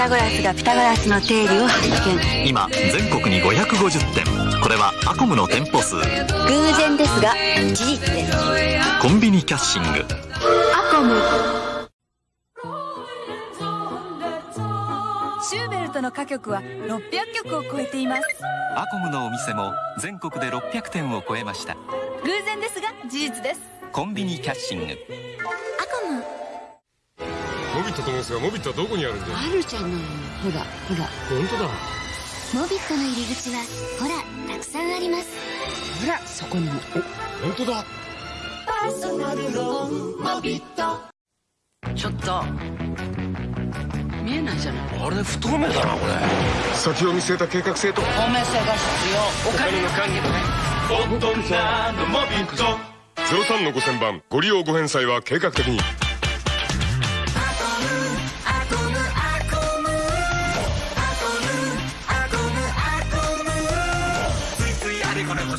タゴラスがピタゴラスの定理を発見。今全国に550店これはアコムの店舗数。偶然ですが事実です。コンビニキャッシング。アコム。シューベルトの歌曲は600曲を超えています。アコムのお店も全国で600店を超えました。偶然ですが事実です。コンビニキャッシング。アコム。モビットと申すがモビットはどこにあるんだあるじゃないほらほら。本当だ。モビットの入り口はほらたくさんあります。ほらそこにも。本当だ。ちょっと見えないじゃない？あれ不透明だなこれ。先を見据えた計画性と。透明性が必要。お金の関係ね。03の5000番ご利用ご返済は計画的に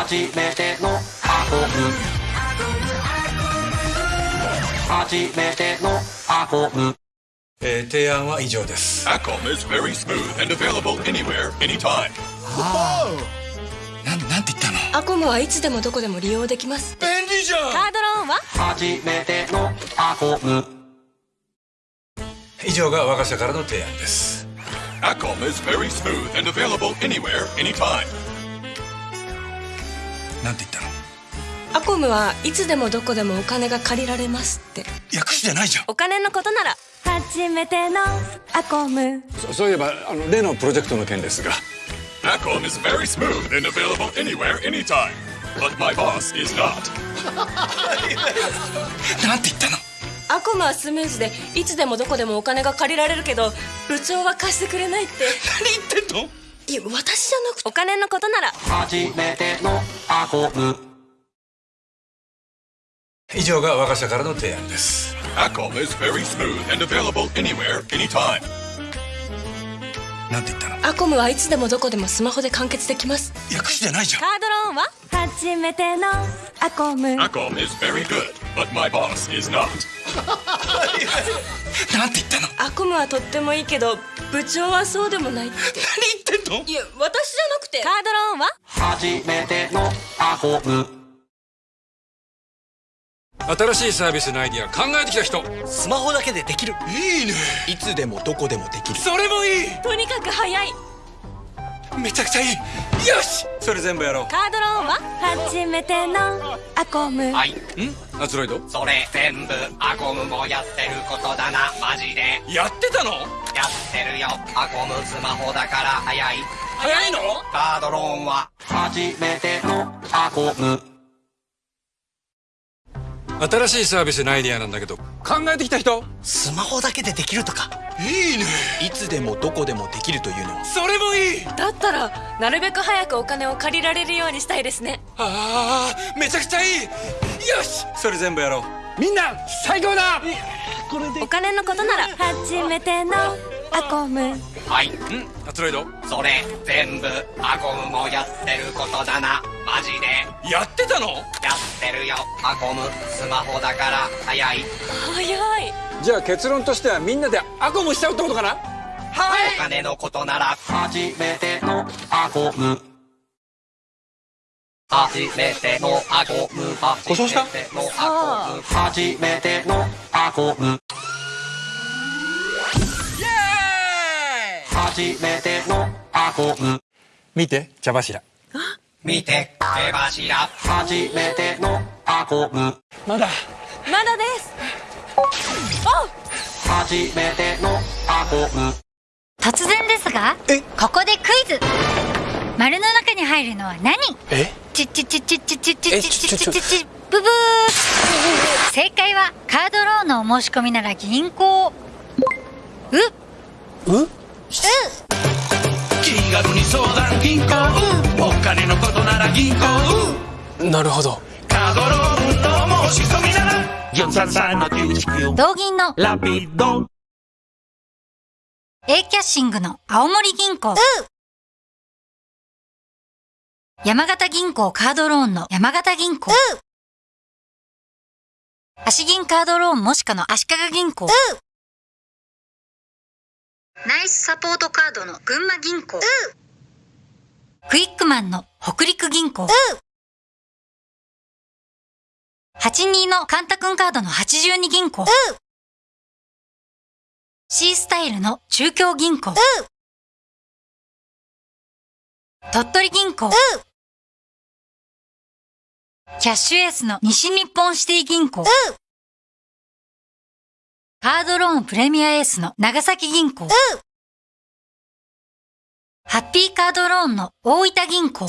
初めての運ぶ初めての運ぶえー、提案は以上です。アコムあな、はいつでもどこでも利用できます。便利じゃんカードローンは？初めてのアコム。以上が我が社からの提案です。アコム is very. なんて言ったの？アコムはいつでもどこでもお金が借りられますって。訳詞じゃないじゃん。お金のことなら。初めてのアコム。そそういえばあの例のプロジェクトの件ですが。Acom is very smooth and available anywhere, anytime. But my boss is not. なんて言ったの？アコムはスムーズでいつでもどこでもお金が借りられるけど部長は貸してくれないって。何言ってんの？いや私じゃなくて。お金のことなら以上が我が社からの提案です。Acom is very smooth and available anywhere, anytime. なんて言ったの？アコムはいつでもどこでもスマホで完結できます。訳詞じゃないじゃん。カードローンは？初めてのアコム。Acom is very good, but my boss is not. なんて言ったの？アコムはとってもいいけど部長はそうでもないって。何言ってんの？いや私じゃなくて。カードローンは？新しいサービスのアイディア考えてきた人。スマホだけでできる。いいね。いつでもどこでもできる。それもいい。とにかく早い。めちゃくちゃいい。よし！それ全部やろう。カードローンは？初めてのアコム。はい。ん？アツロイド？それ全部アコムもやってることだな。マジで。やってたの？やってるよ。アコムスマホだから早い早いの？カードローンは新しいサービスのアイディアなんだけど。考えてきた人？スマホだけでできるとか。いいね。いつでもどこでもできるというのは。それもいい。だったらなるべく早くお金を借りられるようにしたいですね。ああめちゃくちゃいい。よしそれ全部やろう。みんな最高だ。お金のことなら初めてのアコム。はい。ん？アツロイドそれ全部アコムもやってることだな。マジで。やってたの？やってるよ。アコム。スマホだから。早い。早い。じゃあ結論としてはみんなでアコムしちゃうってことかな？お金のことなら。初めてのアコム。初めてのアコム。故障した？初めてのアコム初めてのアコム見て茶柱。見て手柱。初めてのアコムまだ。まだです。初めてのアコム突然ですがここでクイズ。丸の中に入るのは何？え？ちちちちちちちえちちちちちブブー正解はカードローンのお申し込みなら銀行うう気軽に相談銀行。お金のことなら銀行。なるほど。カードローンの申し込みなら433の99同銀の。ラピド A キャッシングの青森銀行。山形銀行カードローンの山形銀行。足銀カードローンもしかの足利銀行ナイスサポートカードの群馬銀行。クイックマンの北陸銀行。82のカンタ君カードの82銀行。C スタイルの中京銀行。鳥取銀行。キャッシュエースの西日本シティ銀行カードローンプレミアエースの長崎銀行。ハッピーカードローンの大分銀行